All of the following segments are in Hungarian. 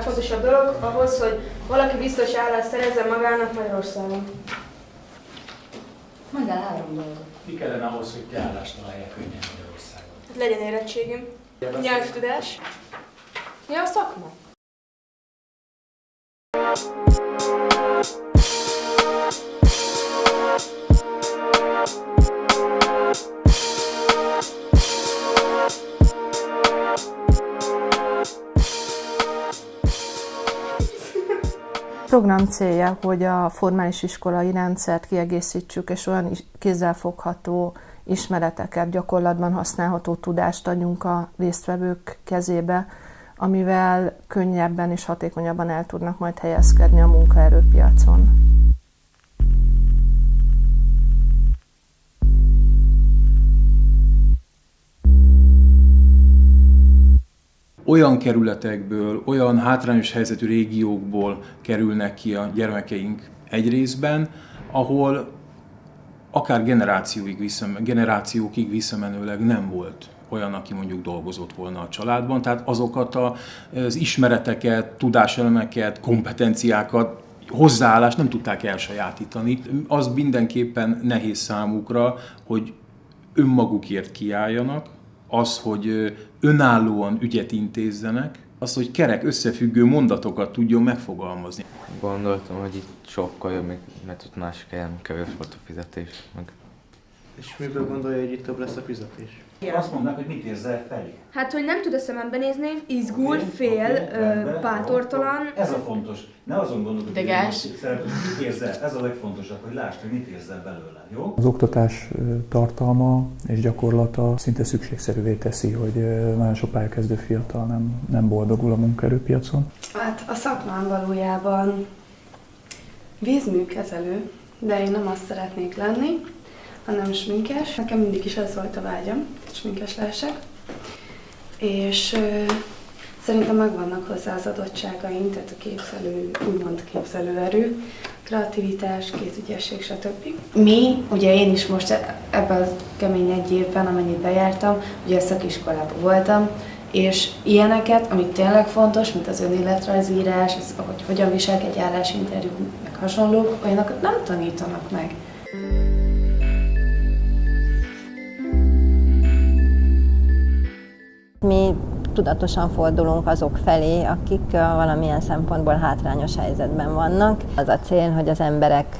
legfontosabb dolog ahhoz, hogy valaki biztos állást szerezzen magának Magyarországon? Mondjál három dolgot. Mi kellene ahhoz, hogy te állást találjál könnyen Magyarországon? Hát legyen érettségim, nyelvtudás. Ja, a szakma. Program célja, hogy a formális iskolai rendszert kiegészítsük, és olyan kézzelfogható ismereteket, gyakorlatban használható tudást adjunk a résztvevők kezébe, amivel könnyebben és hatékonyabban el tudnak majd helyezkedni a munkaerőpiacon. Olyan kerületekből, olyan hátrányos helyzetű régiókból kerülnek ki a gyermekeink egy részben, ahol akár generációig visszam, generációkig visszamenőleg nem volt olyan, aki mondjuk dolgozott volna a családban, tehát azokat az ismereteket, tudáselemeket, kompetenciákat, hozzáállást nem tudták elsajátítani. Az mindenképpen nehéz számukra, hogy önmagukért kiálljanak, az, hogy önállóan ügyet intézzenek, az, hogy kerek összefüggő mondatokat tudjon megfogalmazni. Gondoltam, hogy itt sokkal jobb, mert ott másik helyen kevés volt a fizetés. Meg és miből gondolja, hogy itt több lesz a fizetés? Azt mondnak, hogy mit érzel felé? Hát, hogy nem tud a szemembe nézni, izgul, okay, fél, okay, bátortalan. Ez a fontos. Ne azon gondolkodj, hogy mit érzel. Ez a legfontosabb, hogy lásd, hogy mit érzel belőle, jó? Az oktatás tartalma és gyakorlata szinte szükségszerűvé teszi, hogy nagyon sok pályakezdő fiatal nem, nem boldogul a munkaerőpiacon. Hát a szakmám valójában vízműkezelő, de én nem azt szeretnék lenni, hanem sminkes. Nekem mindig is ez volt a vágyam, sminkes lehessek. És ö, szerintem megvannak hozzá az adottságaim, tehát a képzelő, úgymond képzelőerő, kreativitás, kézügyesség, stb. Mi, ugye én is most ebben a kemény egy évben, amennyit bejártam, ugye a szakiskolában voltam, és ilyeneket, amik tényleg fontos, mint az önéletrajzírás, az, hogy hogyan viselkedj állásinterjú, meg hasonlók, olyanokat nem tanítanak meg. Mi tudatosan fordulunk azok felé, akik valamilyen szempontból hátrányos helyzetben vannak. Az a cél, hogy az emberek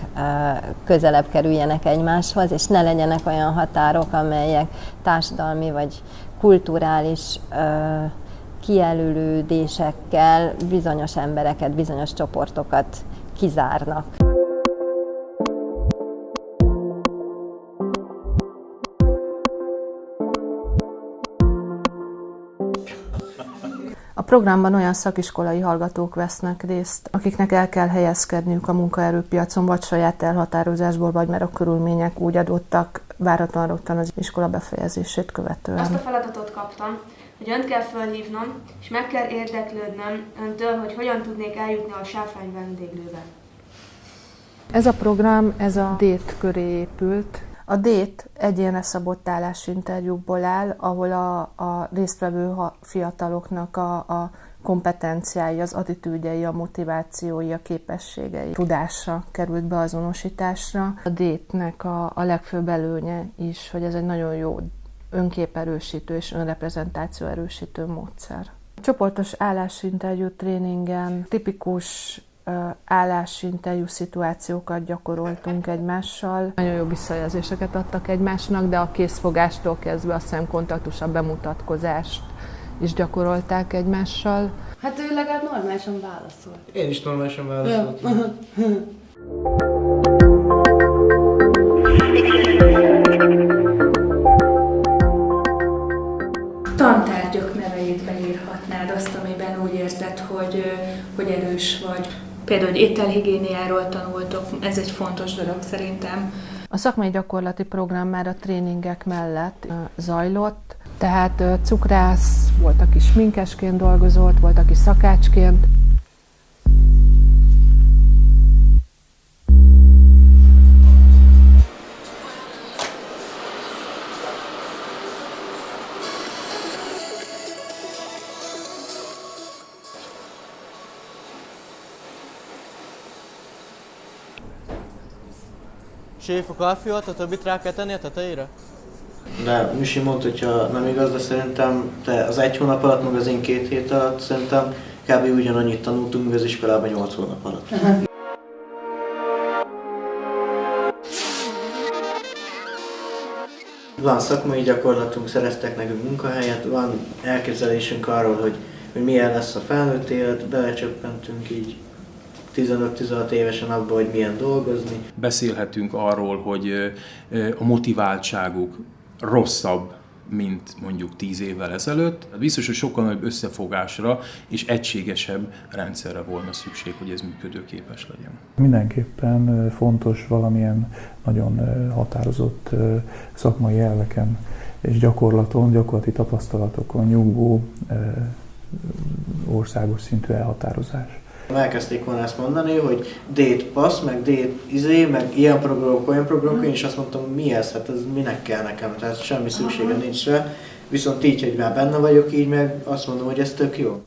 közelebb kerüljenek egymáshoz, és ne legyenek olyan határok, amelyek társadalmi vagy kulturális kijelölődésekkel bizonyos embereket, bizonyos csoportokat kizárnak. Programban olyan szakiskolai hallgatók vesznek részt, akiknek el kell helyezkedniük a munkaerőpiacon, vagy saját elhatározásból, vagy mert a körülmények úgy adottak, váratlan rögtön az iskola befejezését követően. Azt a feladatot kaptam, hogy önt kell felhívnom, és meg kell érdeklődnöm öntől, hogy hogyan tudnék eljutni a sáfrány vendéglőbe. Ez a program, ez a DÉT köré épült, a DÉT egyénre szabott állásinterjúkból áll, ahol a, a résztvevő fiataloknak a, a kompetenciái, az attitűdjei, a motivációi, a képességei, tudása került beazonosításra. A DÉT-nek a, a legfőbb előnye is, hogy ez egy nagyon jó önképerősítő és önreprezentáció erősítő módszer. A csoportos állásinterjú tréningen tipikus állásinterjú szituációkat gyakoroltunk egymással. Nagyon jó visszajelzéseket adtak egymásnak, de a készfogástól kezdve a szemkontaktus, a bemutatkozást is gyakorolták egymással. Hát ő legalább normálisan válaszolt. Én is normálisan válaszoltam. Tantárgyak neveit beírhatnád azt, amiben úgy érzed, hogy, hogy erős vagy. Például, hogy ételhigiéniáról tanultok, ez egy fontos dolog szerintem. A szakmai gyakorlati program már a tréningek mellett zajlott, tehát cukrász, volt, aki sminkesként dolgozott, volt, aki szakácsként. Séf a káfiat, a többit rá kell tenni a tetejére? De Misi mondta, hogyha nem igaz, de szerintem te az egy hónap alatt, meg az én két hét alatt szerintem kb. ugyanannyit tanultunk, mint az iskolában 8 hónap alatt. Van szakmai gyakorlatunk, szereztek nekünk munkahelyet, van elképzelésünk arról, hogy, hogy milyen lesz a felnőtt élet, belecsöppentünk így 15-16 évesen abba, hogy milyen dolgozni. Beszélhetünk arról, hogy a motiváltságuk rosszabb, mint mondjuk 10 évvel ezelőtt. Hát Biztos, hogy sokkal nagyobb összefogásra és egységesebb rendszerre volna szükség, hogy ez működőképes legyen. Mindenképpen fontos valamilyen nagyon határozott szakmai elveken és gyakorlaton, gyakorlati tapasztalatokon nyugvó országos szintű elhatározás. Elkezdték volna ezt mondani, hogy date pass, meg date izé, meg ilyen programok, olyan programok, én is azt mondtam, mi ez, hát ez minek kell nekem, tehát semmi szüksége nincs rá. Viszont így, hogy már benne vagyok, így meg azt mondom, hogy ez tök jó.